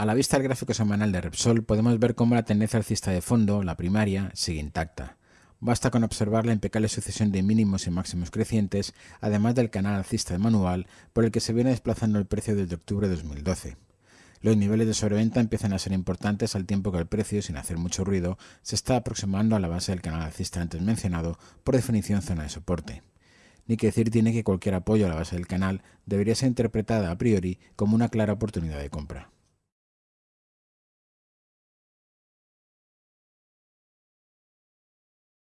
A la vista del gráfico semanal de Repsol podemos ver cómo la tendencia alcista de fondo, la primaria, sigue intacta. Basta con observar la impecable sucesión de mínimos y máximos crecientes, además del canal alcista de manual por el que se viene desplazando el precio desde octubre de 2012. Los niveles de sobreventa empiezan a ser importantes al tiempo que el precio, sin hacer mucho ruido, se está aproximando a la base del canal alcista antes mencionado, por definición zona de soporte. Ni que decir tiene que cualquier apoyo a la base del canal debería ser interpretada a priori como una clara oportunidad de compra.